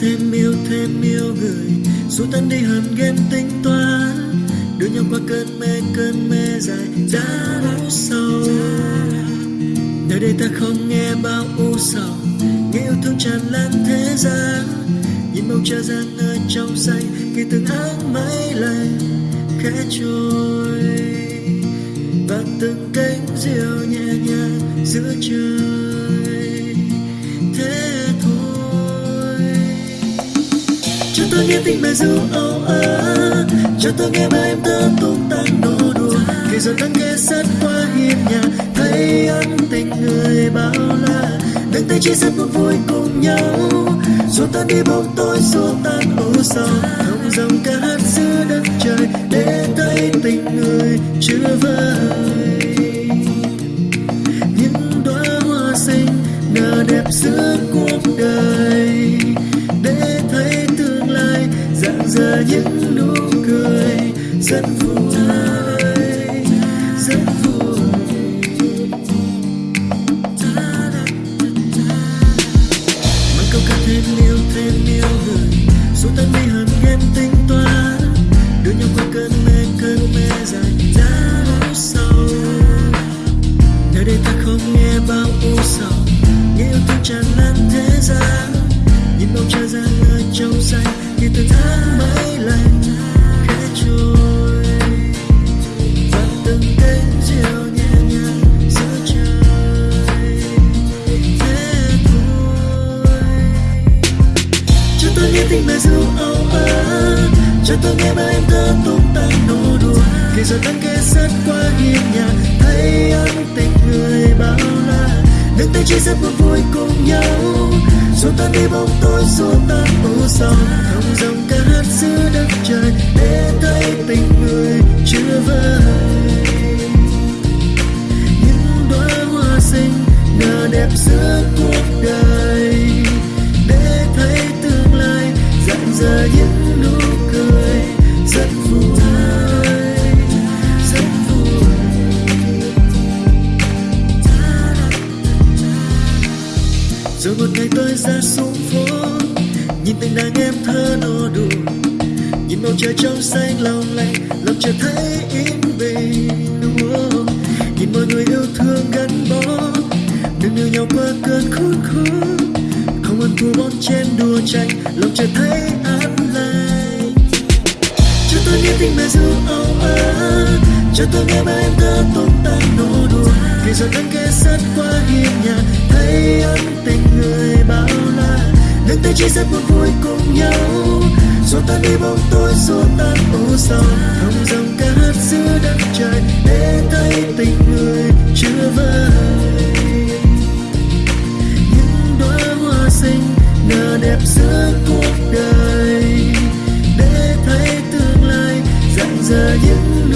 thêm yêu thêm yêu người. Dù tan đi hẳn ghen tính toán đưa nhau qua cơn mê cơn mê dài. Giá đau sâu nơi đây ta không nghe bao u sầu. Nghe yêu thương tràn lan thế gian. Nhìn bầu trời giang ở trong xanh. Khi từng áng mây lạnh khẽ trôi. Và từng cánh diều nhẹ nhàng giữa trời. Tôi nghe tình bài ru âu ơ, cho tôi nghe bài em thơ tung tăng nô đùa. Thì rồi nắng ghé sát qua hiên nhà, thấy ân tình người bao la. Đừng tay chia sẻ một vui cùng nhau, dù ta đi bóng tối xua tan ưu sầu thông dòng ca hát giữa đất trời, để thấy tình người chưa vơi những đóa hoa xinh, nở đẹp giữa cuộc đời. Rạng những nụ cười rất vui. Rất vui. mang câu ca thêm yêu thêm yêu người dù tan đi hẳn ghen tính toán đưa nhau qua cơn mê cơn mê dài đã đau sâu nơi đây ta không nghe bao u sầu nghe yêu thương tràn lan thế gian nhìn bầu trời ra nơi trong xanh cho tôi nghe bài em thơ tung tăng nô đùa. Khi giờ đang kề sát qua hiên nhà, thấy ân tình người bao la. Nước tay chia sẻ buồn vui cùng nhau. Dù tan đi bóng tối, dù tan u sầu. Thông dòng ca hát giữa đất trời, để thấy tình người chưa vơi. Những đóa hoa xinh, nở đẹp giữa cuộc rồi một ngày tôi ra xuống phố, nhìn từng đàn em thơ nô đùa. Nhìn bầu trời trong xanh lòng lạnh lòng chợt thấy yên bình nhìn mọi người yêu thương gắn bó, đừng yêu nhau qua cơn khốn khó không ăn thua bon chen đùa tranh lòng chợt thấy an lành. Cho tôi nghe tình mẹ ru âu ớ cho tôi nghe mà em thơ tung tăng nụ đùa. Vì giờ đang kề sát qua hiên nhà, thấy ân tình người bao la. Nước tay chia sẻ buồn vui cùng nhau. Rồi ta đi bóng tối xua ta u sầu thông dòng ca hát giữa đất trời, để thấy tình người chưa vơi. Những đóa hoa xinh, nở đẹp giữa cuộc đời. Để thấy tương lai rạng rỡ những